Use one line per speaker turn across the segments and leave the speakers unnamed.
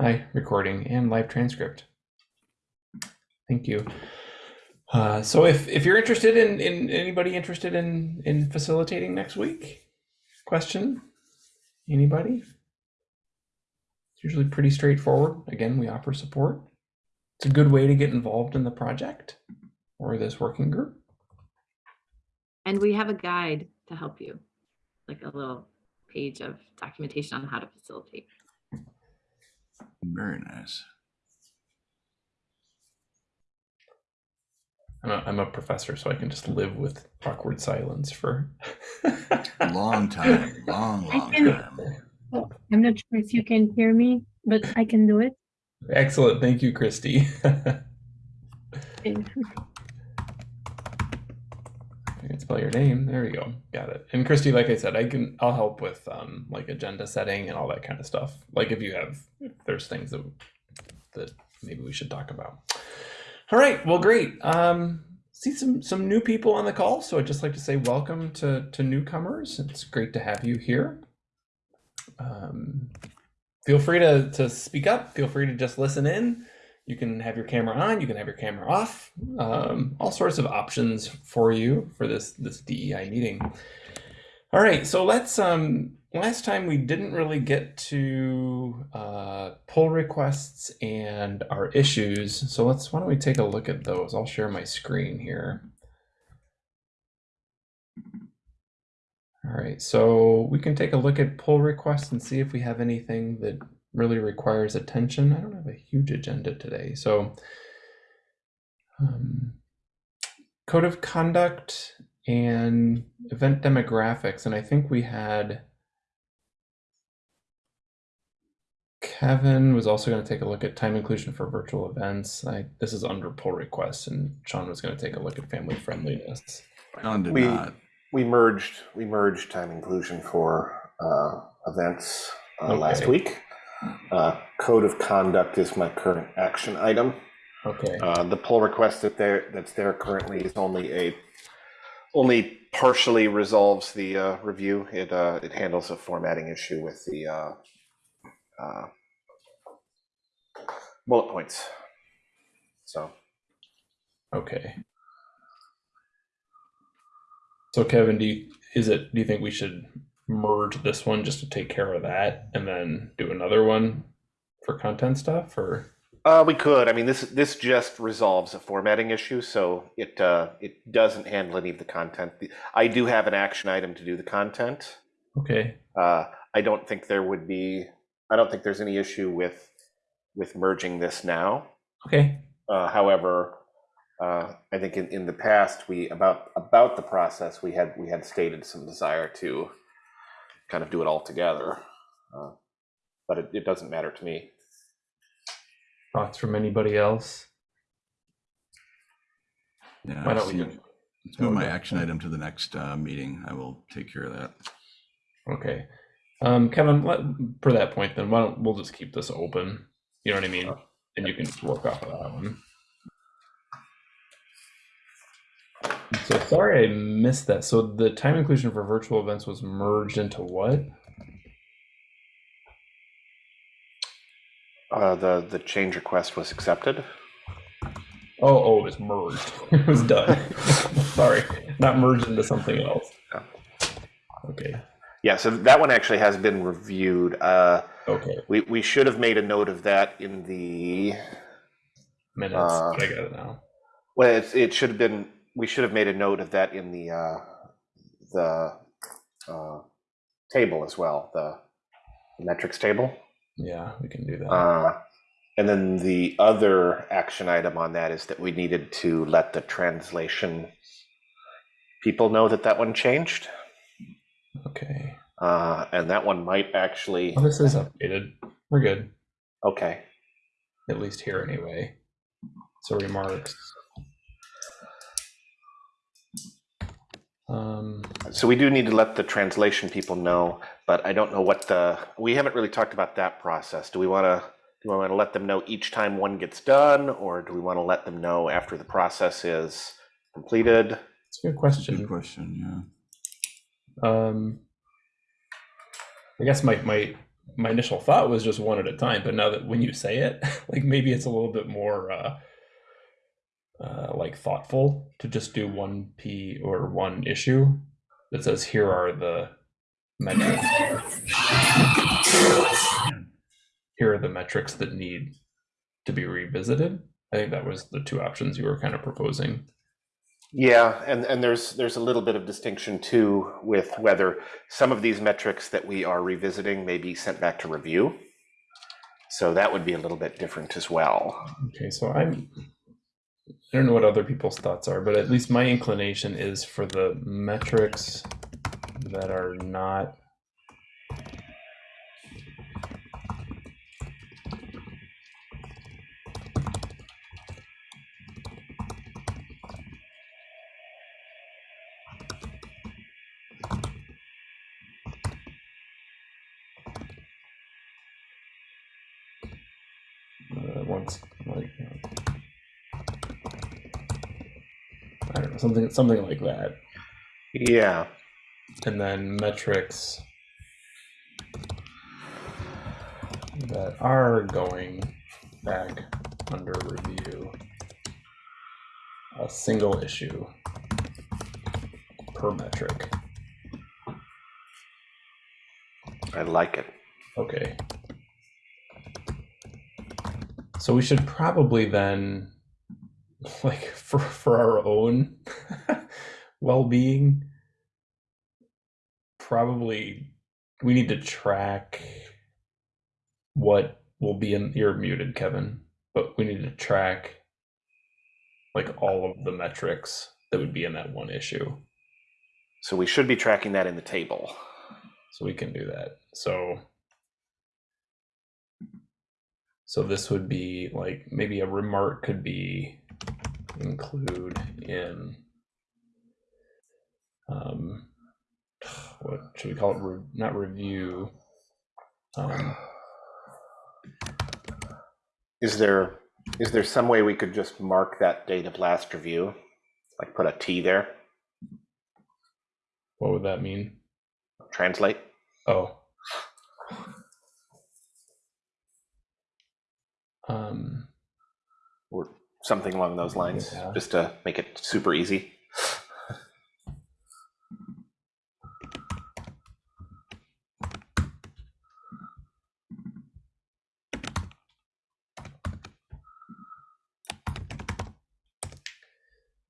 Hi, recording and live transcript. Thank you. Uh, so if, if you're interested in, in anybody interested in, in facilitating next week, question, anybody? It's usually pretty straightforward. Again, we offer support. It's a good way to get involved in the project or this working group.
And we have a guide to help you, like a little page of documentation on how to facilitate.
Very nice.
I'm a, I'm a professor, so I can just live with awkward silence for.
a Long time, long, long
can-
time.
Oh, I'm not sure if you can hear me, but I can do it.
Excellent. Thank you, Christy. Can spell your name. There we go. Got it. And Christy, like I said, I can I'll help with um like agenda setting and all that kind of stuff. Like if you have if there's things that that maybe we should talk about. All right. Well, great. Um see some some new people on the call, so I'd just like to say welcome to to newcomers. It's great to have you here. Um feel free to to speak up. Feel free to just listen in. You can have your camera on, you can have your camera off, um, all sorts of options for you for this this DEI meeting. All right, so let's. Um, last time we didn't really get to uh, pull requests and our issues, so let's. Why don't we take a look at those? I'll share my screen here. All right, so we can take a look at pull requests and see if we have anything that really requires attention. I don't have a huge agenda today. So, um, code of conduct and event demographics. And I think we had Kevin was also going to take a look at time inclusion for virtual events. I, this is under pull requests, and Sean was going to take a look at family friendliness.
John did
We-
not.
We merged, we merged time inclusion for uh, events uh, last week. Uh, Code of conduct is my current action item.
Okay.
Uh, The pull request that there, that's there currently is only a, only partially resolves the uh, review. It, uh, it handles a formatting issue with the uh, uh, bullet points. So,
Okay. So Kevin, do you is it do you think we should merge this one just to take care of that and then do another one for content stuff or
Uh, we could. I mean, this this just resolves a formatting issue, so it uh, it doesn't handle any of the content. I do have an action item to do the content.
okay.
Uh, I don't think there would be. I don't think there's any issue with with merging this now.
Okay.
Uh, however, uh, I think in, in the past we about about the process we had we had stated some desire to kind of do it all together, uh, but it, it doesn't matter to me.
Thoughts from anybody else?
Yeah,
Why don't we do-
Let's move my
Okay.
action item to the next uh, meeting. I will take care of that.
Okay. Um Kevin, let, for that point then why don't we'll just keep this open. You know what I mean? And you can just work off of that one. So sorry I missed that. So the time inclusion for virtual events was merged into what?
Uh, the the change request was accepted.
Oh, oh, it was merged. it was done. Sorry, not merged into something else. Okay.
Yeah, so that one actually has been reviewed. Uh,
Okay.
we we should have made a note of that in the
Minutes.
Uh,
I got it now.
well, it's, it should have been. We should have made a note of that in the uh, the uh, table as well, the, the metrics table.
Yeah, we can do that.
Uh, and then the other action item on that is that we needed to let the translation people know that that one changed.
okay.
Uh, and that one might actually.
Well, this is updated. We're good.
Okay.
At least here anyway. So remarks. Um,
So we do need to let the translation people know, but I don't know what the, we haven't really talked about that process. Do we want to, do we want to let them know each time one gets done, or do we want to let them know after the process is completed?
it's a good question.
Good
question.
question. Yeah.
Um, I guess my, my my initial thought was just one at a time, but now that when you say it, like maybe it's a little bit more uh, uh, like thoughtful to just do one P or one issue that says here are the metrics. Here are the metrics that need to be revisited. I think that was the two options you were kind of proposing.
Yeah, and, and there's there's a little bit of distinction too with whether some of these metrics that we are revisiting may be sent back to review. So that would be a little bit different as well.
Okay, so I'm I don't know what other people's thoughts are, but at least my inclination is for the metrics that are not uh, once like I don't know something something like that,
Yeah,
and then metrics that are going back under review. A single issue per metric.
I like it.
Okay. So we should probably then, like, for for our own well-being, probably we need to track what will be in. You're muted, Kevin, but we need to track like all of the metrics that would be in that one issue.
So we should be tracking that in the table.
So we can do that. So so this would be like maybe a remark could be include in um what should we call it Re- not review um
Is there is there some way we could just mark that date of last review? Like put a T there,
what would that mean
translate?
oh um
something along those lines,
Yeah.
just to make it super easy.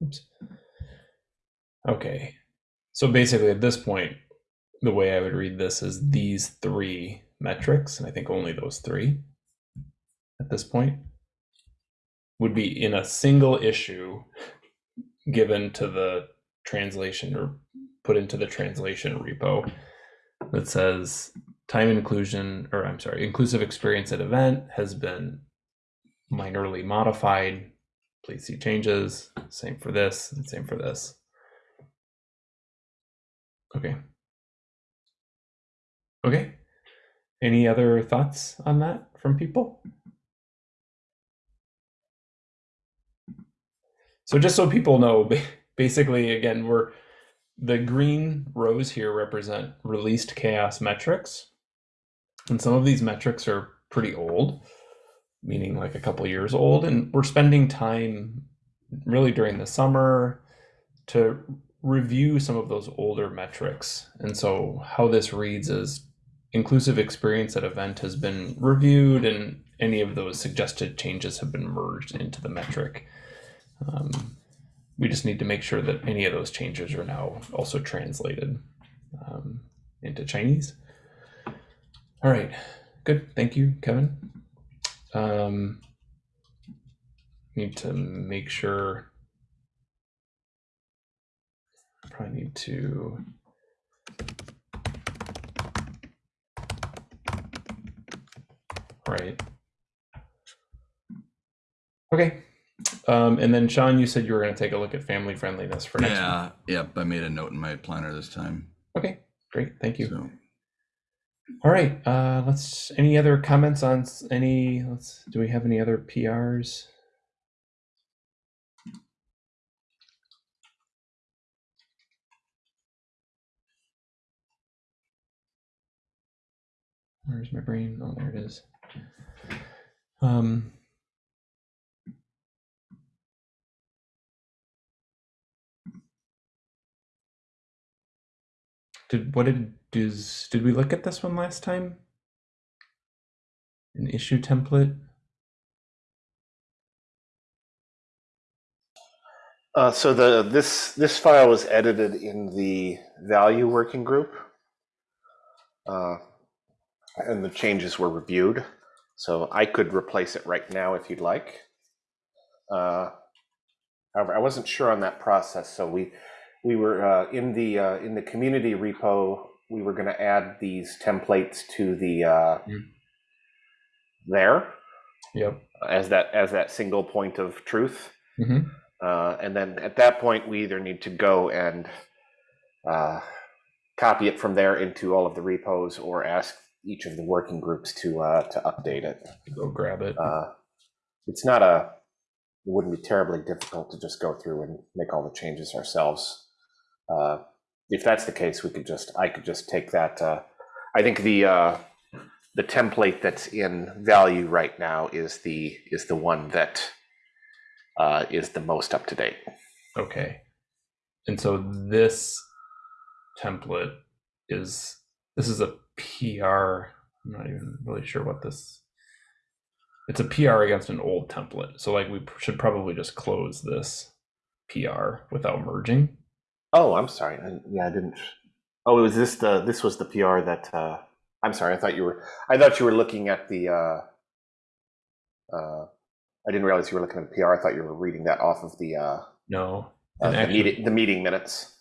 Oops. Okay. So basically, at this point, the way I would read this is these three metrics, and I think only those three at this point would be in a single issue given to the translation or put into the translation repo that says time inclusion, or I'm sorry, inclusive experience at event has been minorly modified please see changes. Same for this, same for this. Okay. Okay. Any other thoughts on that from people? So just so people know, basically, again, we're the green rows here represent released CHAOSS metrics. And some of these metrics are pretty old meaning like a couple years old. And we're spending time really during the summer to review some of those older metrics. And so how this reads is inclusive experience at event has been reviewed and any of those suggested changes have been merged into the metric um, we just need to make sure that any of those changes are now also translated um, into chinese all right good thank you kevin um, need to make sure. Probably need to. Right. Okay. Um, and then Sean, you said you were going to take a look at family friendliness for next
Yeah, yep, I made a note in my planner this time.
Okay, great. Thank you.
So,
All right. Uh, let's. Any other comments on any? Let's. Do we have any other PRs? Where's my brain? Oh, there it is. Um, did what did does did we look at this one last time? An issue template.
Uh, so the this this file was edited in the value working group, uh, and the changes were reviewed. So I could replace it right now if you'd like. Uh, however, I wasn't sure on that process, so we we were uh, in the uh, in the community repo. We were going to add these templates to the uh,
Mm.
there
Yep.
as that as that single point of truth.
hmm
Uh, and then at that point, we either need to go and uh, copy it from there into all of the repos or ask each of the working groups to uh, to update it.
Go grab it.
Uh, it's not a, it wouldn't be terribly difficult to just go through and make all the changes ourselves. Uh, if that's the case, we could just, I could just take that. Uh, I think the uh, the template that's in value right now is the is the one that uh, is the most up to date.
Okay. And so this template is this is a PR. I'm not even really sure what this it's a PR against an old template. So like we should probably just close this PR without merging.
Oh, I'm sorry. I, yeah, I didn't. Oh, it was this the? This was the PR that. Uh, I'm sorry. I thought you were. I thought you were looking at the. Uh, uh, I didn't realize you were looking at the PR. I thought you were reading that off of the uh,
No.
uh, the, meeting, the meeting minutes.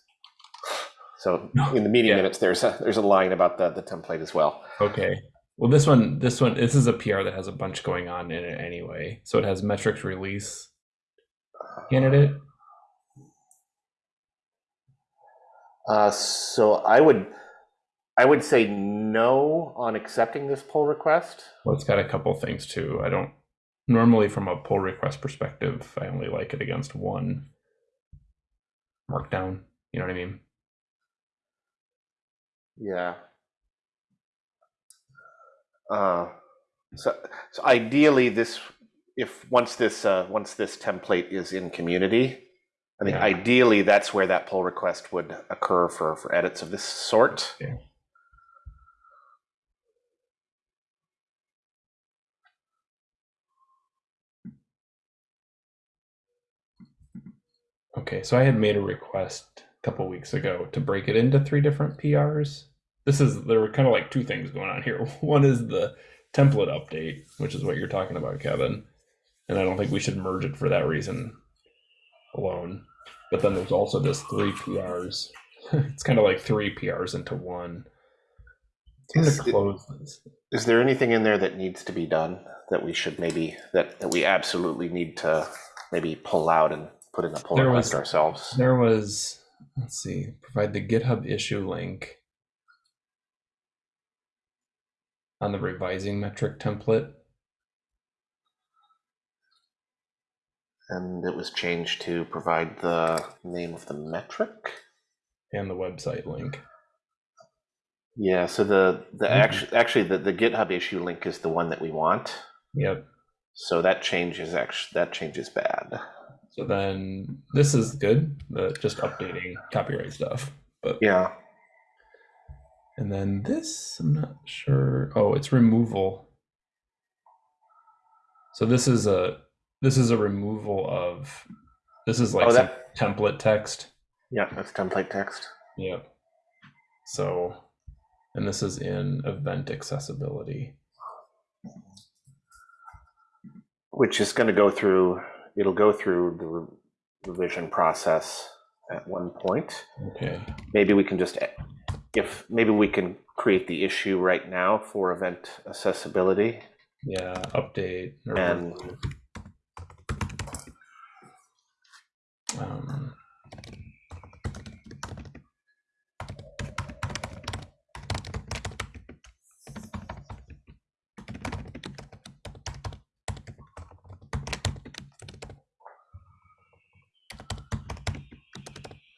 So
No,
in the meeting
yeah.
minutes, there's a there's a line about the the template as well.
Okay. Well, this one, this one, this is a PR that has a bunch going on in it anyway. So it has metrics release candidate.
Uh, so I would, I would say no on accepting this pull request.
Well, it's got a couple things too. I don't normally, from a pull request perspective, I only like it against one markdown. You know what I mean?
Yeah. Uh, so, so ideally, this, if once this, uh, once this template is in community, I think
Yeah.
ideally that's where that pull request would occur for, for edits of this sort.
Yeah. Okay, so I had made a request a couple weeks ago to break it into three different PRs. This is there were kind of like two things going on here. One is the template update, which is what you're talking about, Kevin. And I don't think we should merge it for that reason alone. But then there's also this three PRs. it's kind of like three PRs into one.
Is
close this.
There anything in there that needs to be done that we should maybe, that, that we absolutely need to maybe pull out and put in a pull
There
request
was-
ourselves?
There was, let's see, provide the GitHub issue link on the revising metric template.
And it was changed to provide the name of the metric?
and the website link.
Yeah, so the, the
Mhm.
actually, actually, the, the GitHub issue link is the one that we want.
Yep.
So that change is actually, that change is bad.
So then this is good, the just updating copyright stuff. But
Yeah,
and then this, I'm not sure. Oh, it's removal. So this is a this is a removal of this is like
Oh, that-
template text.
yeah, that's template text.
Yep. So, and this is in event accessibility.
Which is gonna go through, it'll go through the revision process at one point.
Okay.
Maybe we can just, if, maybe we can create the issue right now for event accessibility.
Yeah. Update. or
And-
remove. Um,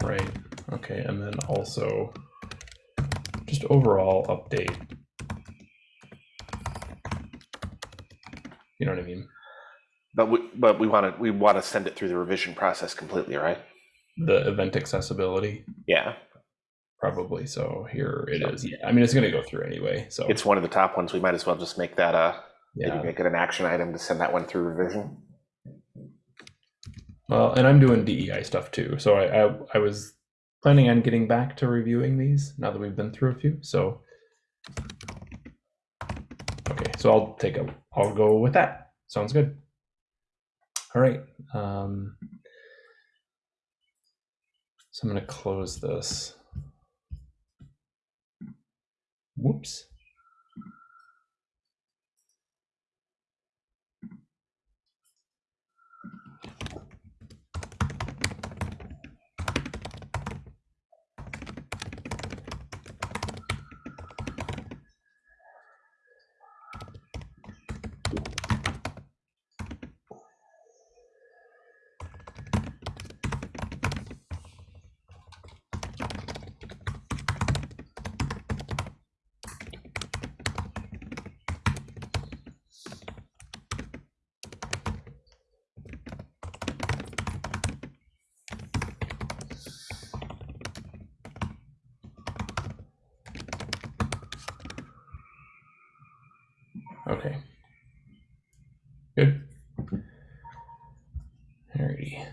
right. Okay. And then also just overall update You know what I mean?
But we, but we want to, we want to send it through the revision process completely, right?
The event accessibility,
Yeah,
probably. So here it is. Yeah, I mean it's gonna go through anyway. So
it's one of the top ones. We might as well just make that a, maybe
yeah.
make it an action item to send that one through revision.
Well, and I'm doing DEI stuff too. So I, I I was planning on getting back to reviewing these now that we've been through a few. So okay, so I'll take a I'll go with that. Sounds good. All right. Um, so I'm gonna close this. Whoops. Okay. Good. Alrighty.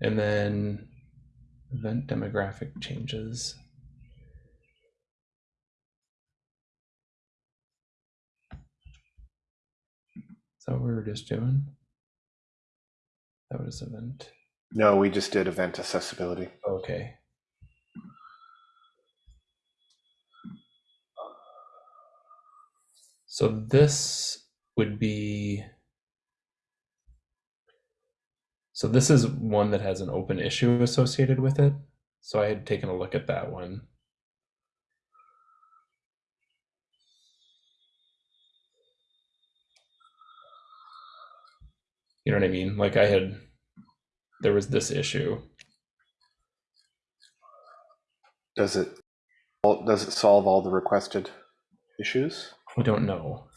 And then event demographic changes. Is that what we were just doing? That was event.
No, we just did event accessibility.
Okay. So this would be. So this is one that has an open issue associated with it. So I had taken a look at that one. You know what I mean? Like I had, there was this issue.
Does it, does it solve all the requested issues?
We don't know.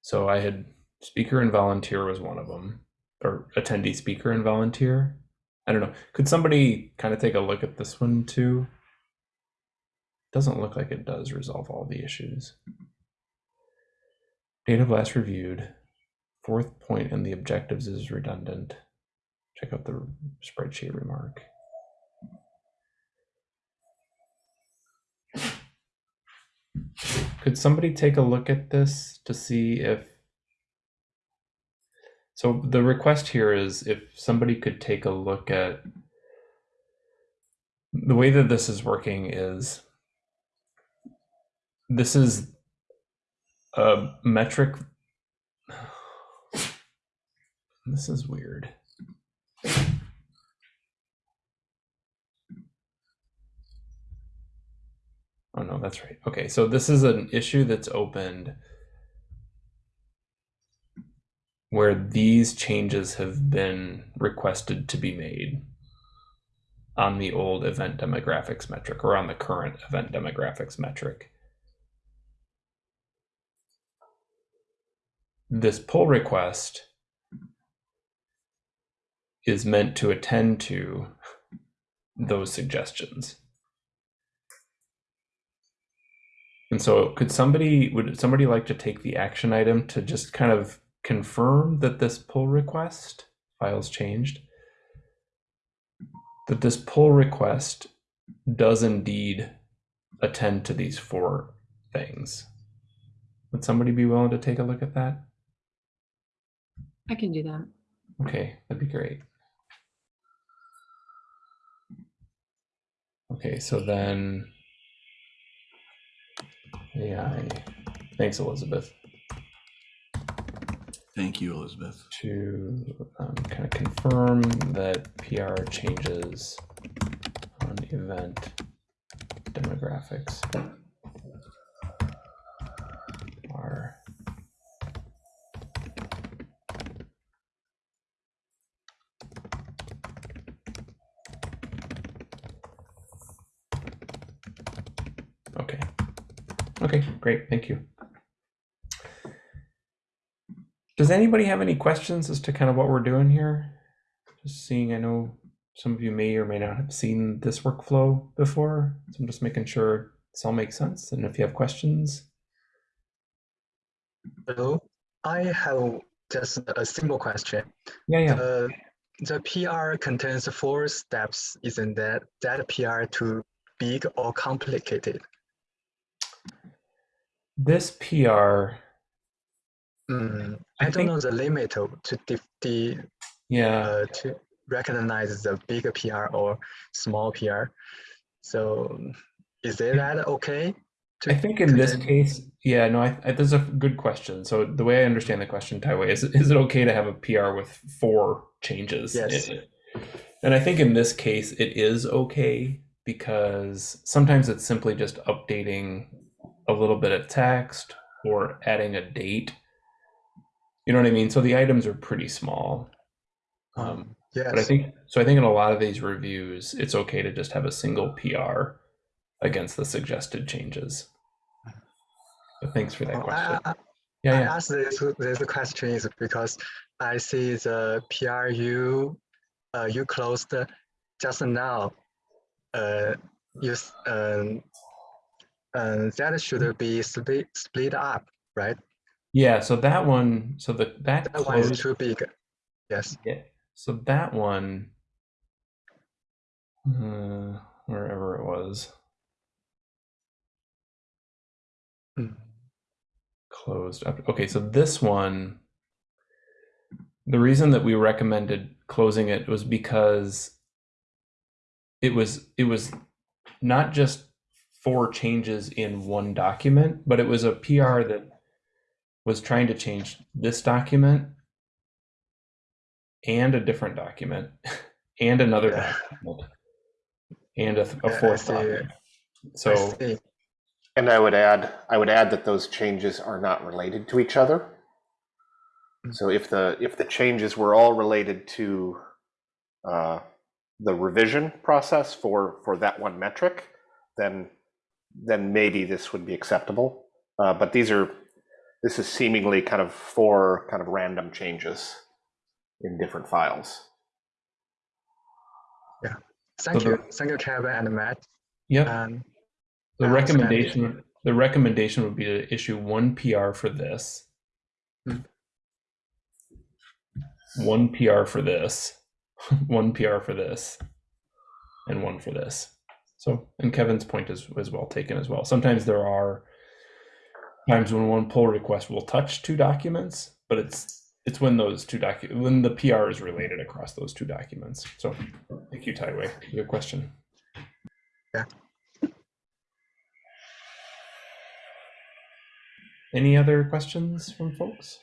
So I had speaker and volunteer was one of them, or attendee speaker and volunteer. I don't know. Could somebody kind of take a look at this one too? Doesn't look like it does resolve all the issues. Date of last reviewed. Fourth point in the objectives is redundant. Check out the spreadsheet remark. Could somebody take a look at this to see if so the request here is if somebody could take a look at the way that this is working is this is a metric this is weird oh no that's right okay so this is an issue that's opened where these changes have been requested to be made on the old event demographics metric or on the current event demographics metric. This pull request is meant to attend to those suggestions. And so could somebody would somebody like to take the action item to just kind of confirm that this pull request files changed? That this pull request does indeed attend to these four things. Would somebody be willing to take a look at that?
I can do that.
okay that'd be great. Okay so then ai thanks elizabeth
Thank you, Elizabeth.
to um, kind of confirm that PR changes on event demographics are okay. Great, thank you. Does anybody have any questions as to kind of what we're doing here? Just seeing, I know some of you may or may not have seen this workflow before, so I'm just making sure this all makes sense. And if you have questions,
Hello, I have just a simple question.
yeah, yeah.
The, the PR contains four steps. Isn't that that PR too big or complicated?
This PR,
Mm,
I
I, don't
think-
know the limit to to dif- the
yeah.
uh, to recognize the big PR or small PR. So is it that okay? to
I think in this
contain-
case, yeah, no, I, I, this is a good question. So the way I understand the question, Taiwei, is is it okay to have a PR with four changes?
Yes.
And I think in this case, it is okay because sometimes it's simply just updating a little bit of text or adding a date. You know what I mean? So the items are pretty small. Um,
Yes.
but I think so. I think in a lot of these reviews, it's okay to just have a single PR against the suggested changes. But thanks for that
Oh,
question.
I,
Yeah,
I
yeah.
asked this, this question is because I see the PRU uh, you closed just now. Uh, you um, um, that should be split split up, right?
Yeah, so that one, so the that
That one is too big. Yes.
yeah. So that one, uh, wherever it was,
Mm.
closed up. Okay, so this one, the reason that we recommended closing it was because it was it was not just four changes in one document, but it was a PR that was trying to change this document and a different document and another
Yeah.
document and a, a fourth
see.
document. So
see.
And I would add, I would add that those changes are not related to each other.
Mm.
So if the, if the changes were all related to uh, the revision process for, for that one metric, then, then maybe this would be acceptable. Uh, But these are, this is seemingly kind of four kind of random changes in different files. Yeah.
Thank
So
you.
the-
Thank you, Kevin and Matt.
Yeah.
Um,
The
I understand.
recommendation, the recommendation would be to issue one PR for this,
Hmm.
one PR for this, one PR for this, and one for this. So, and Kevin's point is, is well taken as well. Sometimes there are times when one pull request will touch two documents, but it's it's when those two docu when the PR is related across those two documents. So, thank you, Taiwei. Good question.
Yeah.
Any other questions from folks?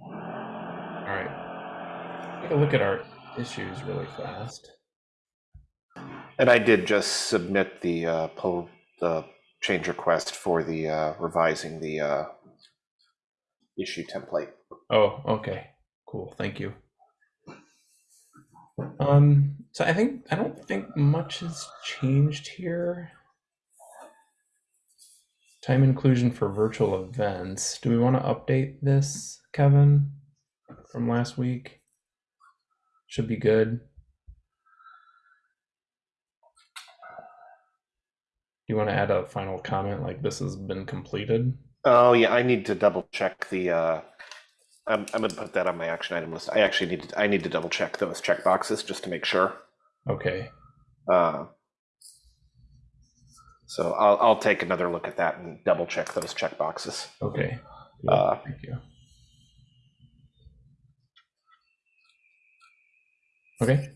All right. Take a look at our issues really fast.
And I did just submit the uh, pull, the change request for the uh, revising the uh, issue template.
Oh, okay. Cool. Thank you. Um, so I think I don't think much has changed here. Time inclusion for virtual events. Do we want to update this, Kevin, from last week? Should be good. You want to add a final comment like this has been completed?
Oh yeah, I need to double check the. Uh, I'm I'm gonna put that on my action item list. I actually need to I need to double check those check boxes just to make sure.
Okay.
Uh, so I'll I'll take another look at that and double check those check boxes.
Okay.
Uh,
Thank you. Okay.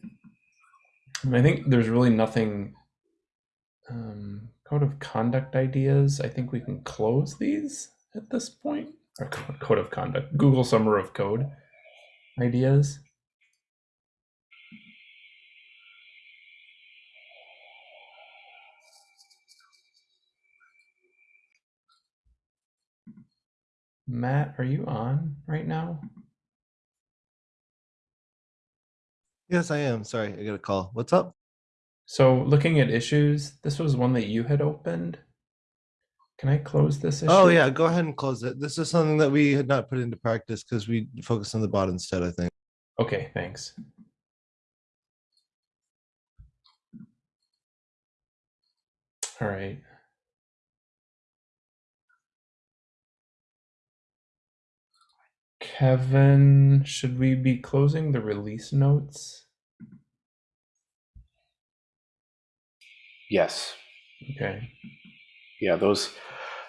I think there's really nothing. Um, code of conduct ideas. I think we can close these at this point. Or code of conduct. Google Summer of Code ideas. Matt, are you on right now?
Yes, I am. Sorry, I got a call. What's up?
So looking at issues, this was one that you had opened. Can I close this oh, issue?
Oh yeah, go ahead and close it. This is something that we had not put into practice because we focused on the bot instead, I think.
Okay, thanks. All right. Kevin, should we be closing the release notes?
Yes.
Okay.
Yeah, those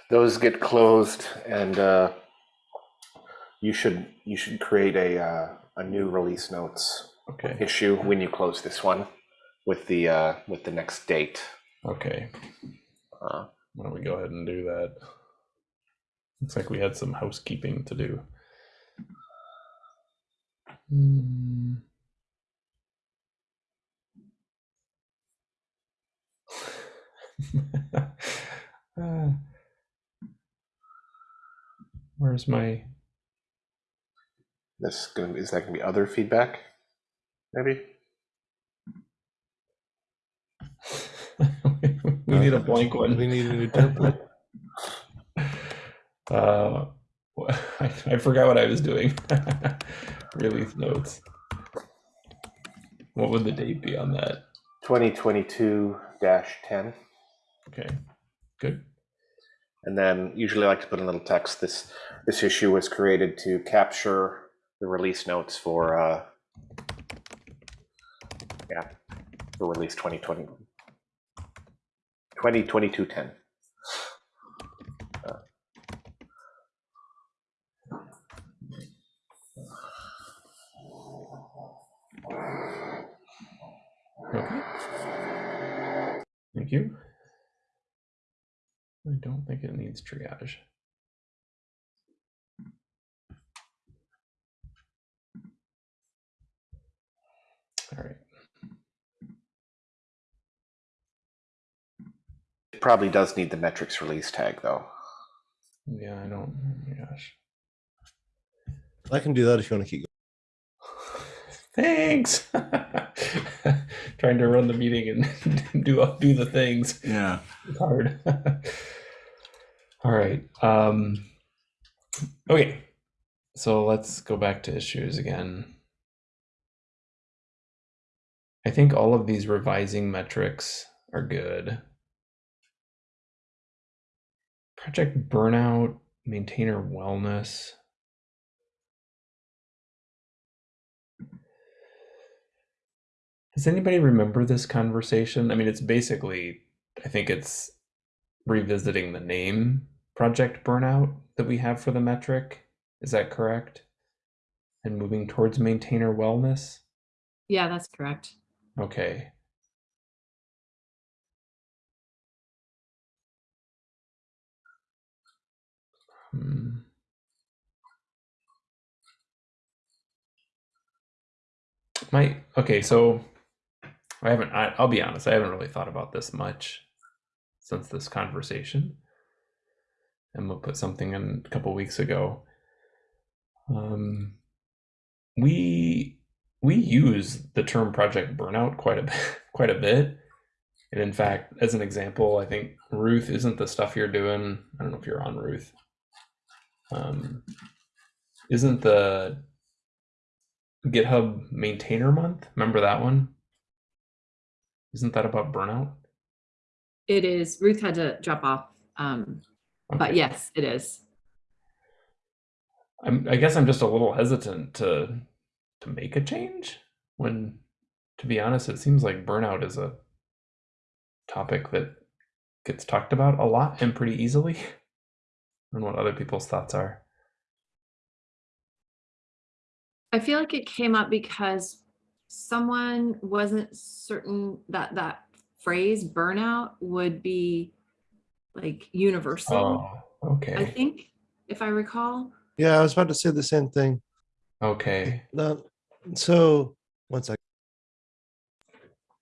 those get closed, and uh, you should you should create a uh, a new release notes
Okay.
issue when you close this one with the uh, with the next date.
Okay.
Uh,
Why don't we go ahead and do that? Looks like we had some housekeeping to do. Hmm. Ah. Where's my
this gonna is that gonna be other feedback? Maybe.
we need a blank one.
We need a new template.
Uh, I, I forgot what I was doing. Release notes. What would the date be on that?
2022 10.
Okay, good.
And then usually I like to put in a little text. This this issue was created to capture the release notes for uh yeah, for release 2020 2022 10.
Okay. Thank you. I don't think it needs triage. All right.
It probably does need the metrics release tag though.
Yeah, I don't. Oh my gosh.
I can do that if you want to keep.
Thanks. Trying to run the meeting and do do the things.
Yeah.
It's hard. All right. Um, okay. So let's go back to issues again. I think all of these revising metrics are good. Project burnout, maintainer wellness. Does anybody remember this conversation? I mean, it's basically, I think it's revisiting the name Project Burnout that we have for the metric. Is that correct? And moving towards maintainer wellness?
Yeah, that's correct.
Okay. Hmm. My okay, so I haven't. I, I'll be honest. I haven't really thought about this much since this conversation. Emma put something in a couple weeks ago. Um, we we use the term project burnout quite a bit, quite a bit. And in fact, as an example, I think Ruth isn't the stuff you're doing. I don't know if you're on Ruth. Um, isn't the GitHub maintainer month? Remember that one? Isn't that about burnout?
It is, Ruth had to drop off, um, but yes, it is.
I'm, I guess I'm just a little hesitant to to make a change when, to be honest, it seems like burnout is a topic that gets talked about a lot and pretty easily. and what other people's thoughts are.
I feel like it came up because someone wasn't certain that that phrase burnout would be like universal.
Oh,
I think, if I recall.
Yeah, I was about to say the same thing.
Okay.
No, so one sec.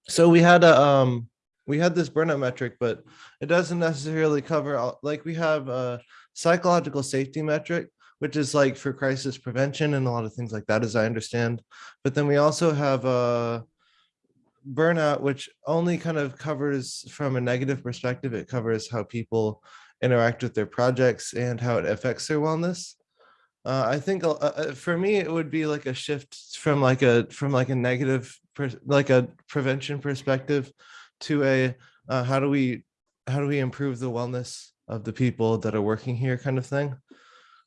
So we had a um we had this burnout metric, but it doesn't necessarily cover all like we have a psychological safety metric, which is like for crisis prevention and a lot of things like that, as I understand. But then we also have a burnout, which only kind of covers from a negative perspective. It covers how people interact with their projects and how it affects their wellness. Uh, I think uh, uh, for me, it would be like a shift from like a from like a negative, like a prevention perspective, to a uh, how do we how do we improve the wellness of the people that are working here kind of thing,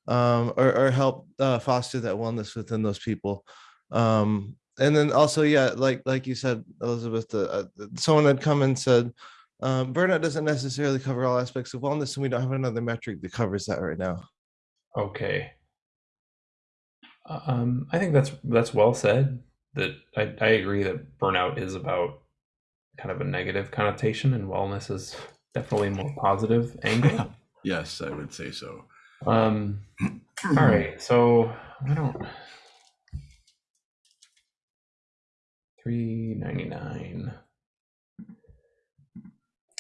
um, or or help uh, foster that wellness within those people. Um, and then also, yeah, like like you said, Elizabeth, uh, uh, someone had come and said, um, burnout doesn't necessarily cover all aspects of wellness, and we don't have another metric that covers that right now.
Okay. Um, I think that's that's well said. That I, I agree that burnout is about kind of a negative connotation, and wellness is definitely more positive angle.
Yes, I would say so.
Um, all right, so I don't. Three ninety nine.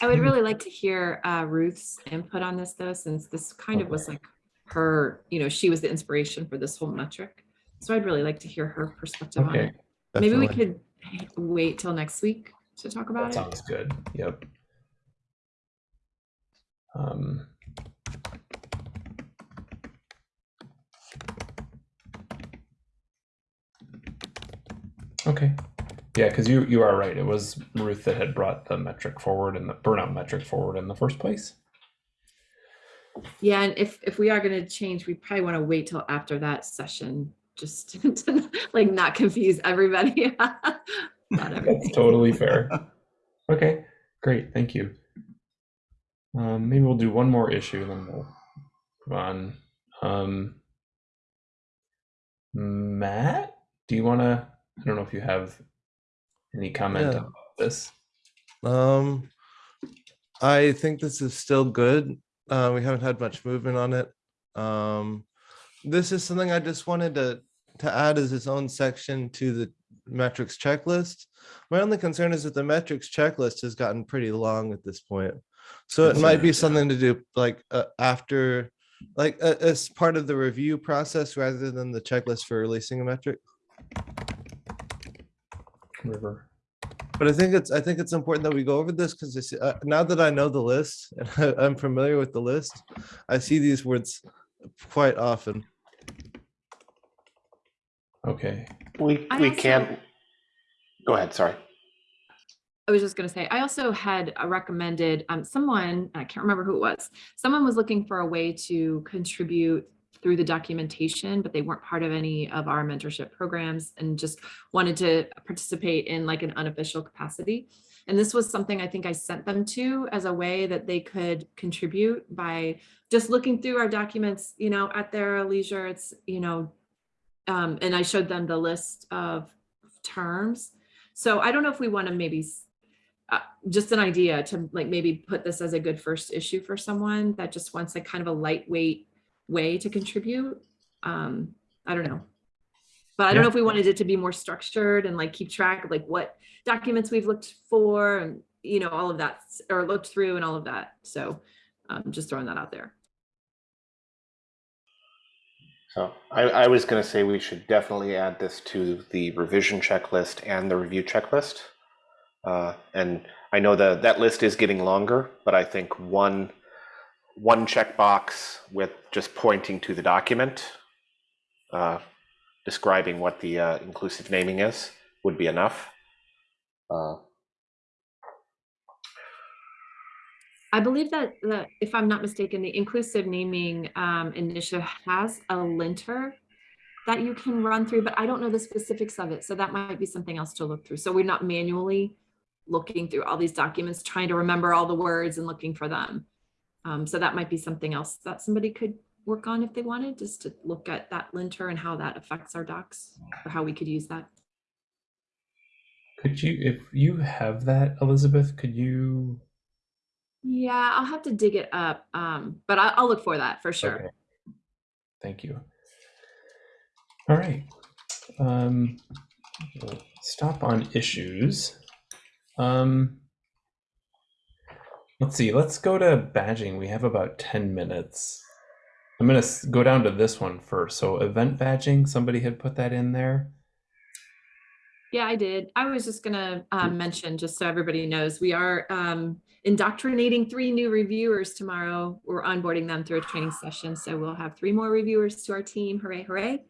I would
Hmm.
really like to hear uh, Ruth's input on this though, since this kind of was like her, you know, she was the inspiration for this whole metric. So I'd really like to hear her perspective on
Okay,
it. Maybe we could wait till next week to talk about
that
it.
sounds good. Yep. Um. Okay. Yeah, because you you are right. It was Ruth that had brought the metric forward and the burnout metric forward in the first place.
Yeah, and if if we are going to change, we probably want to wait till after that session, just to like not confuse everybody. Not
That's totally fair. Okay, great. Thank you. Um, maybe we'll do one more issue and then we'll move on. Um, Matt, do you want to? I don't know if you have any comment
Yeah.
about this.
Um, I think this is still good. Uh, we haven't had much movement on it. Um, this is something I just wanted to to add as its own section to the metrics checklist. My only concern is that the metrics checklist has gotten pretty long at this point. So it might be
yeah.
something to do like uh, after, like uh, as part of the review process rather than the checklist for releasing a metric.
River.
But I think it's I think it's important that we go over this because uh, now that I know the list and I'm familiar with the list, I see these words quite often.
Okay.
We,
I
we
also-
can't, go ahead, sorry.
I was just going to say, I also had uh, recommended um, someone, I can't remember who it was, someone was looking for a way to contribute through the documentation, but they weren't part of any of our mentorship programs and just wanted to participate in like an unofficial capacity. And this was something I think I sent them to as a way that they could contribute by just looking through our documents, you know, at their leisure. It's, you know, um, and I showed them the list of terms. So I don't know if we want to maybe uh, just an idea to like maybe put this as a good first issue for someone that just wants like kind of a lightweight way to contribute. Um, I don't know. But I don't know if we wanted it to be more structured and like keep track of like what documents we've looked for and you know all of that or looked through and all of that. So um, just throwing that out there.
So I, I was going to say we should definitely add this to the revision checklist and the review checklist. Uh, and I know that that list is getting longer, but I think one one checkbox with just pointing to the document, uh, describing what the uh, inclusive naming is, would be enough. Uh,
I believe that, that if I'm not mistaken, the inclusive naming um, initiative has a linter that you can run through, but I don't know the specifics of it. So that might be something else to look through. So we're not manually looking through all these documents, trying to remember all the words and looking for them. Um, so that might be something else that somebody could work on if they wanted, just to look at that linter and how that affects our docs or how we could use that.
Could you, if you have that, Elizabeth, could you?
Yeah, I'll have to dig it up, um, but I, I'll look for that for sure.
Okay. Thank you. All right. Um, we'll stop on issues. Um, let's see. Let's go to badging. We have about 10 minutes. I'm going to go down to this one first. So, event badging, somebody had put that in there.
Yeah, I did. I was just gonna um, mention, just so everybody knows, we are um, indoctrinating three new reviewers tomorrow. We're onboarding them through a training session, so we'll have three more reviewers to our team. Hooray, hooray.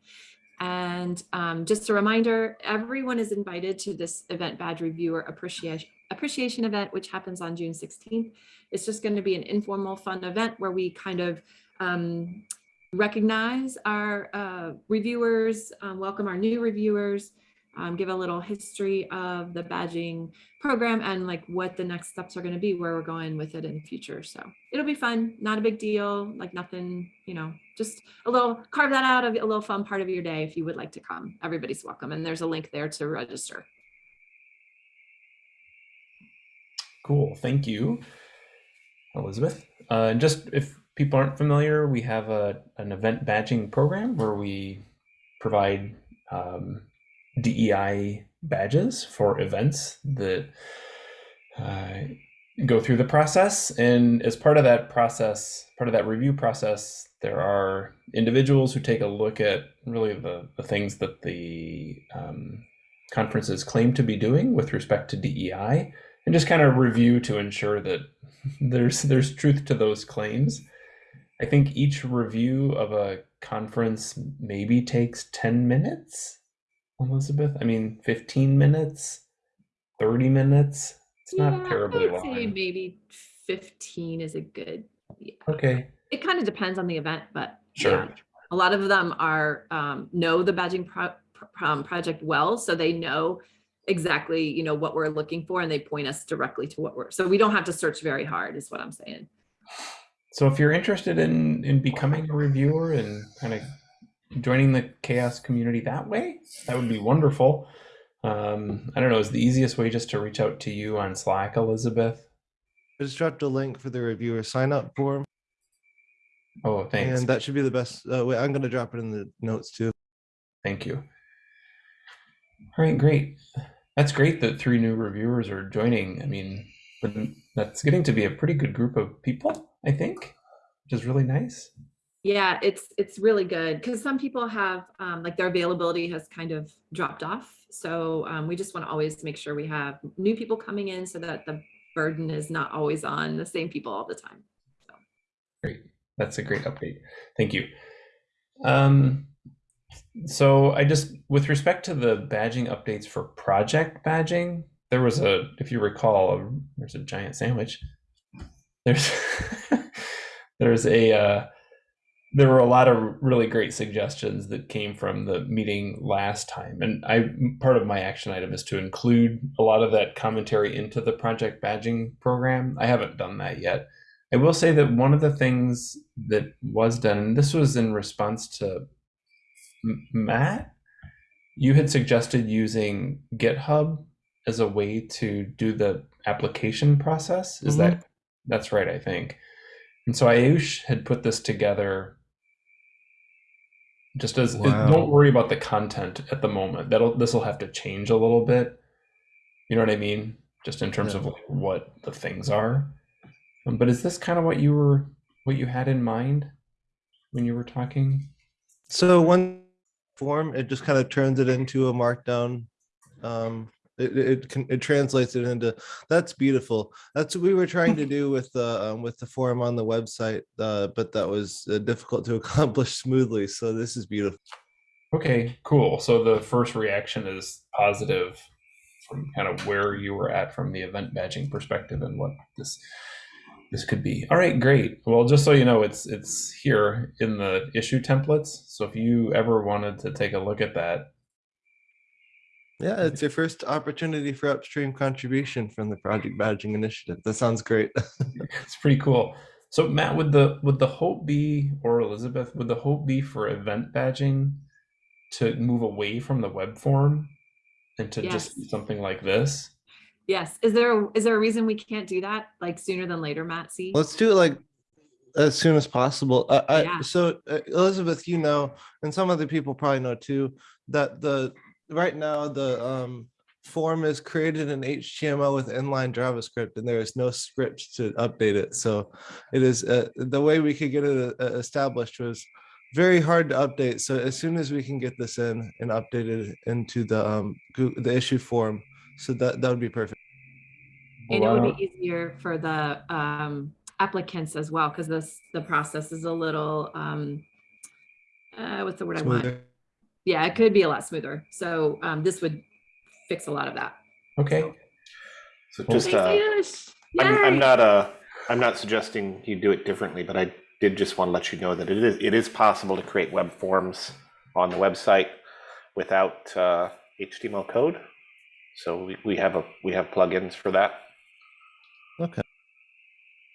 And um, just a reminder, everyone is invited to this event badge reviewer appreciation appreciation event, which happens on June 16th. It's just going to be an informal, fun event where we kind of um, recognize our uh, reviewers, um, welcome our new reviewers, um, give a little history of the badging program and like what the next steps are going to be, where we're going with it in the future. So it'll be fun, not a big deal, like nothing, you know, just a little carve that out of a little fun part of your day if you would like to come. Everybody's welcome. And there's a link there to register.
Cool, thank you, Elizabeth. Uh, and just if people aren't familiar, we have a an event badging program where we provide um, DEI badges for events that uh, go through the process. And as part of that process, part of that review process, there are individuals who take a look at really the, the things that the um, conferences claim to be doing with respect to DEI and just kind of review to ensure that there's there's truth to those claims. I think each review of a conference maybe takes 10 minutes, Elizabeth. I mean, 15 minutes, 30 minutes. It's not
Yeah,
terribly
I'd say maybe 15 is a good, yeah.
Okay,
It kind of depends on the event, but
Sure.
yeah, a lot of them are um, know the badging pro- pro- um, project well, so they know exactly you know what we're looking for, and they point us directly to what we're. So we don't have to search very hard, is what I'm saying.
so if you're interested in in becoming a reviewer and kind of joining the CHAOSS community that way, that would be wonderful. Um, I don't know, is the easiest way just to reach out to you on Slack, Elizabeth?
I just dropped a link for the reviewer sign up form,
Oh, thanks.
and that should be the best. Uh, wait, I'm gonna drop it in the notes too.
Thank you. All right, great. That's great that three new reviewers are joining. I mean, but that's getting to be a pretty good group of people, I think, which is really nice.
Yeah, it's it's really good because some people have um, like their availability has kind of dropped off. So um, we just want to always make sure we have new people coming in so that the burden is not always on the same people all the time. So.
Great. That's a great update. Thank you. Um, so I just, with respect to the badging updates for project badging, there was a, if you recall, a, there's a giant sandwich. There's, there's a, uh, there were a lot of really great suggestions that came from the meeting last time. And I, part of my action item is to include a lot of that commentary into the project badging program. I haven't done that yet. I will say that one of the things that was done, and this was in response to Matt, you had suggested using GitHub as a way to do the application process. Is
Mhm.
that that's right? I think. And so Ayush had put this together. Just as
Wow.
don't worry about the content at the moment. That'll this will have to change a little bit. You know what I mean? Just in terms
Yeah.
of like what the things are. Um, but is this kind of what you were what you had in mind when you were talking?
So one form, it just kind of turns it into a markdown. Um, it, it, can, it translates it into, that's beautiful. That's what we were trying to do with the, um, with the form on the website, uh, but that was uh, difficult to accomplish smoothly. So this is beautiful.
Okay, cool. So the first reaction is positive from kind of where you were at from the event badging perspective and what this this could be. All right, great. Well, just so you know, it's it's here in the issue templates. So if you ever wanted to take a look at that,
Yeah, it's your first opportunity for upstream contribution from the project badging initiative. That sounds great.
it's pretty cool. So Matt, would the would the hope be, or Elizabeth, would the hope be for event badging to move away from the web form and to just
Yes.
something like this?
Yes. Is there is there a reason we can't do that like sooner than later, Matt? See?
Let's do it like as soon as possible. I, I
Yeah.
so uh, Elizabeth, you know, and some other people probably know too, that the right now the um form is created in HTML with inline JavaScript, and there is no script to update it. So it is uh, the way we could get it uh, established was very hard to update. So as soon as we can get this in and updated into the um Goo- the issue form, so that that would be perfect.
And it would be easier for the um, applicants as well, because this, the process is a little, um, uh, what's the word I want? Yeah, it could be a lot smoother. So um, this would fix a lot of that.
Okay,
So
Well,
just,
Thanks,
uh, I'm, I'm not, uh, I'm not suggesting you do it differently, but I did just want to let you know that it is, it is possible to create web forms on the website without, uh, HTML code. So we, we have a, we have plugins for that.
Okay.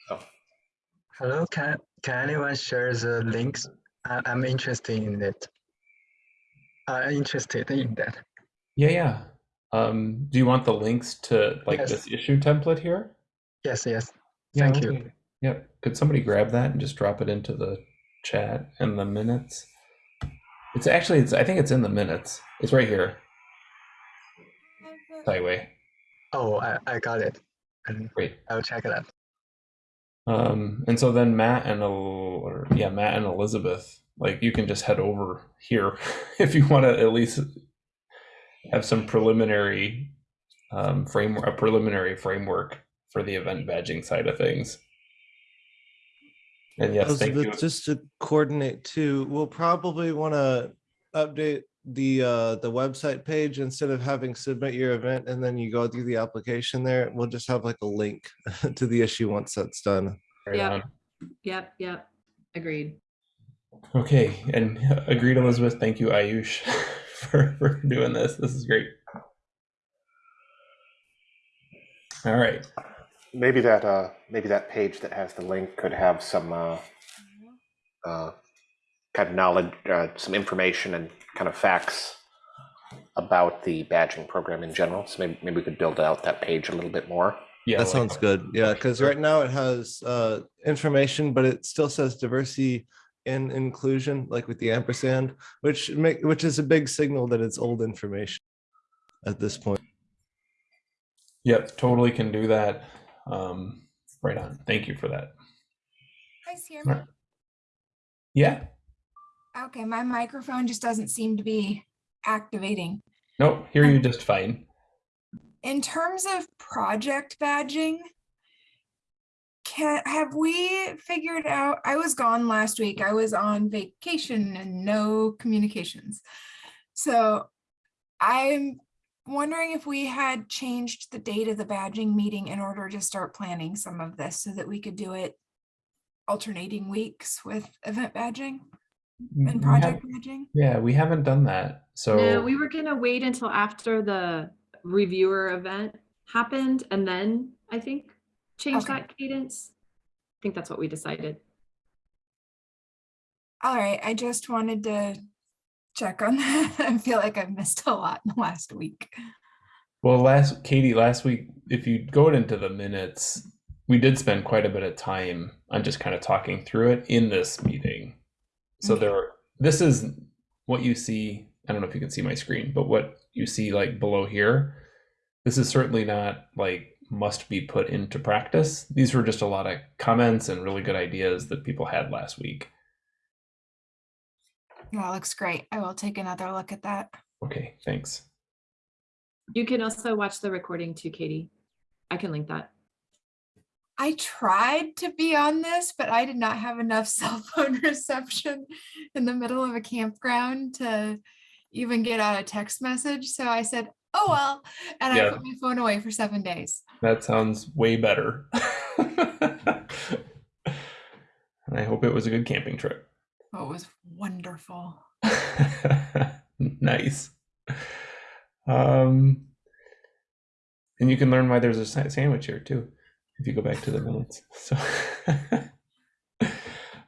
So,
Hello, can, can anyone share the links? I, I'm interested in it. I'm interested in that.
yeah, yeah. Um, do you want the links to like
Yes.
this issue template here?
Yes, yes.
Yeah,
Thank
let
you.
me- Yep. Could somebody grab that and just drop it into the chat in the minutes? It's actually, it's, I think it's in the minutes. It's right here. Highway.
Oh, I, I got it. And
Great.
I'll check it that.
Um, and so then Matt and El- or yeah, Matt and Elizabeth, like you can just head over here if you want to at least have some preliminary um, framework, a preliminary framework for the event badging side of things. And yes, thank you.
Just to coordinate too, we'll probably want to update the uh the website page instead of having submit your event and then you go through the application there. We'll just have like a link to the issue once that's done.
Yeah.
Yep.
on.
Yep, yep. Agreed.
Okay, and agreed, Elizabeth. Thank you, Ayush, for, for doing this. This is great. All right.
maybe that, uh, maybe that page that has the link could have some, uh, uh, kind of knowledge, uh, some information and kind of facts about the badging program in general. So maybe, maybe we could build out that page a little bit more.
Yeah,
That
like-
sounds good. Yeah, because right now it has uh information, but it still says diversity and inclusion, like with the ampersand, which make which is a big signal that it's old information at this point.
Yep, totally can do that. Um, right on. Thank you for that.
guys hear me?
Right. Yeah.
Okay, my microphone just doesn't seem to be activating.
Nope. Hear you um, just fine.
In terms of project badging, can have we figured out? I was gone last week. I was on vacation and no communications. So I'm wondering if we had changed the date of the badging meeting in order to start planning some of this so that we could do it alternating weeks with event badging and project badging.
yeah, we haven't done that. So
No, we were gonna wait until after the reviewer event happened and then I think change
Okay.
that cadence. I think that's what we decided.
All right, I just wanted to check on that. I feel like I've missed a lot in the last week.
Well, last Katie, last week, if you go into the minutes, we did spend quite a bit of time on just kind of talking through it in this meeting. So
Okay.
there, this is what you see. I don't know if you can see my screen, but what you see like below here, this is certainly not like must be put into practice. These were just a lot of comments and really good ideas that people had last week.
That looks great. I will take another look at that.
Okay, thanks.
You can also watch the recording too, Katie. I can link that.
I tried to be on this, but I did not have enough cell phone reception in the middle of a campground to even get out a text message. So I said, oh, well, and
Yeah.
I put my phone away for seven days.
That sounds way better. and I hope it was a good camping trip.
Oh, it was wonderful.
nice. Um, and you can learn why there's a sandwich here too, if you go back to the minutes. So,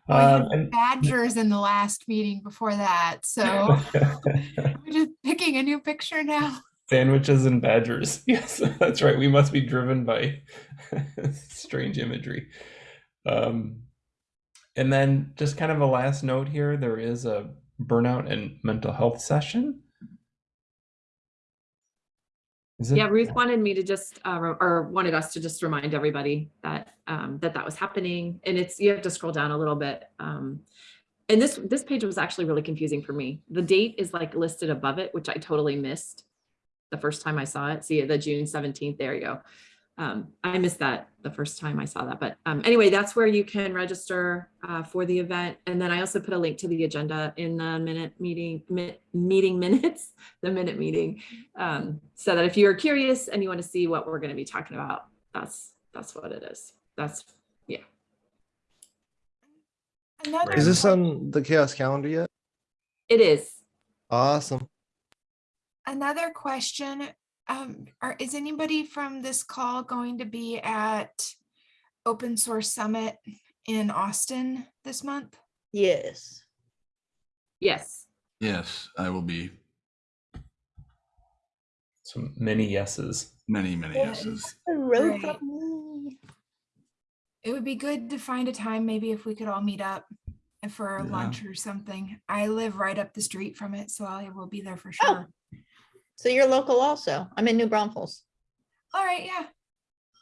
Well,
um,
had badgers in the last meeting before that. So we're just picking a new picture now.
sandwiches and badgers. Yes, that's right. We must be driven by strange imagery. Um, and then just kind of a last note here, there is a burnout and mental health session. Is it?
Yeah, Ruth wanted me to just, uh, or wanted us to just remind everybody that, um, that that was happening. And it's, you have to scroll down a little bit. Um, and this, this page was actually really confusing for me. The date is like listed above it, which I totally missed the first time I saw it. See the June 17th, there you go. Um, I missed that the first time I saw that, but um, anyway, that's where you can register uh, for the event. And then I also put a link to the agenda in the minute meeting, mi- meeting minutes, the minute meeting. Um, so that if you're curious and you want to see what we're going to be talking about, that's, that's what it is. That's,
Another
Is this on the CHAOSS calendar yet?
it is.
Awesome.
Another question, um, are, is anybody from this call going to be at Open Source Summit in Austin this month?
Yes.
Yes.
Yes, I will be.
So many yeses.
Many, many yeses.
Right. It would be good to find a time, maybe if we could all meet up for
Yeah.
lunch or something. I live right up the street from it, so I will be there for
Oh.
Sure.
So you're local also. I'm in New Braunfels.
All right, yeah.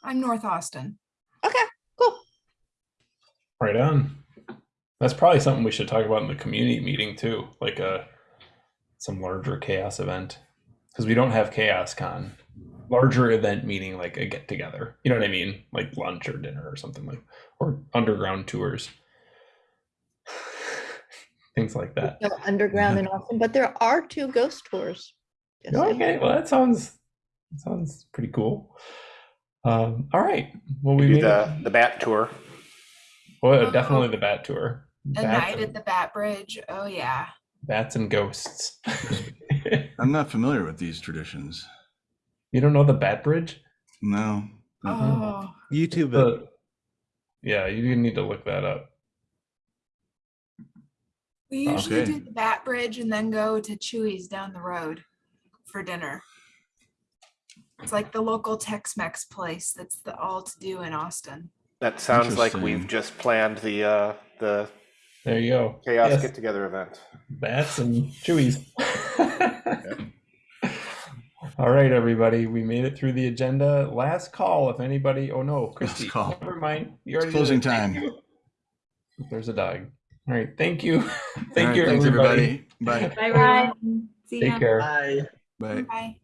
I'm North Austin.
Okay, cool.
Right on. That's probably something we should talk about in the community meeting too, like a some larger CHAOSS event. Because we don't have CHAOSScon. Larger event meaning like a get together. You know what I mean? Like lunch or dinner or something like or underground tours. Things like that.
No underground in Austin, but there are two ghost tours. Just.
Okay, well that sounds that sounds pretty cool. Um, all right. Well we
We do the,
it.
the bat tour.
Well, uh-huh. definitely the bat tour.
A
Bats
night
and-
at the Bat Bridge. Oh, yeah.
bats and ghosts.
I'm not familiar with these traditions.
you don't know the bat bridge?
No.
Oh, mm-hmm.
YouTube uh, it.
The, yeah, you need to look that up.
we usually
Okay.
do the Bat Bridge and then go to Chuy's down the road for dinner. It's like the local Tex-Mex place that's the all to do in Austin.
That sounds like we've just planned the, uh, the
There you go.
CHAOSS
Yes,
get together event.
bats and Chuy's. All right, everybody, we made it through the agenda. Last call, if anybody. Oh no, Christy.
call.
Never mind. You already did
closing
it. Thank
time.
There's a dog. All right, thank you.
All
thank
right,
you,
Thanks,
everybody.
everybody. Bye.
Bye, everyone. See ya.
Take care.
Bye.
Bye.
Bye.